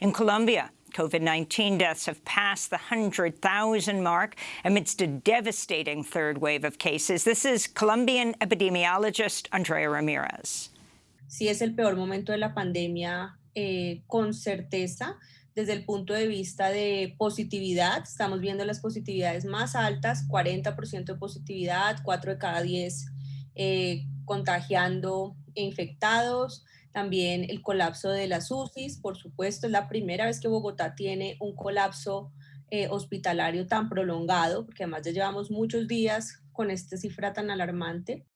In Colombia, COVID-19 deaths have passed the 100,000 mark amidst a devastating third wave of cases. This is Colombian epidemiologist Andrea Ramirez. Sí es el peor momento de la pandemia eh, con certeza desde el punto de vista de positividad. Estamos viendo las positividades más altas, 40% de positividad, 4 de cada 10 eh, contagiando e infectados. También el colapso de las UCIs, por supuesto, es la primera vez que Bogotá tiene un colapso eh, hospitalario tan prolongado, porque además ya llevamos muchos días con esta cifra tan alarmante.